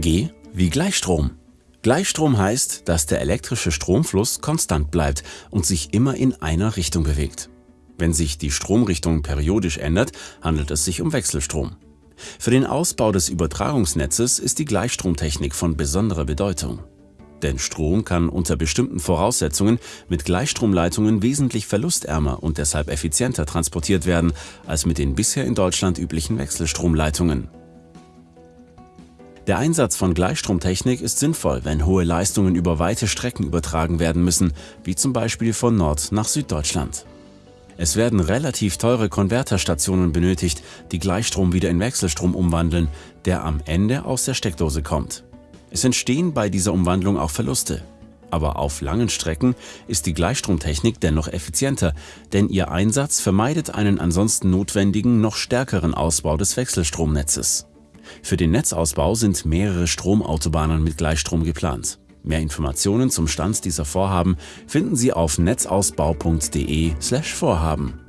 G wie Gleichstrom. Gleichstrom heißt, dass der elektrische Stromfluss konstant bleibt und sich immer in einer Richtung bewegt. Wenn sich die Stromrichtung periodisch ändert, handelt es sich um Wechselstrom. Für den Ausbau des Übertragungsnetzes ist die Gleichstromtechnik von besonderer Bedeutung. Denn Strom kann unter bestimmten Voraussetzungen mit Gleichstromleitungen wesentlich verlustärmer und deshalb effizienter transportiert werden als mit den bisher in Deutschland üblichen Wechselstromleitungen. Der Einsatz von Gleichstromtechnik ist sinnvoll, wenn hohe Leistungen über weite Strecken übertragen werden müssen, wie zum Beispiel von Nord nach Süddeutschland. Es werden relativ teure Konverterstationen benötigt, die Gleichstrom wieder in Wechselstrom umwandeln, der am Ende aus der Steckdose kommt. Es entstehen bei dieser Umwandlung auch Verluste. Aber auf langen Strecken ist die Gleichstromtechnik dennoch effizienter, denn ihr Einsatz vermeidet einen ansonsten notwendigen, noch stärkeren Ausbau des Wechselstromnetzes. Für den Netzausbau sind mehrere Stromautobahnen mit Gleichstrom geplant. Mehr Informationen zum Stand dieser Vorhaben finden Sie auf netzausbau.de/vorhaben.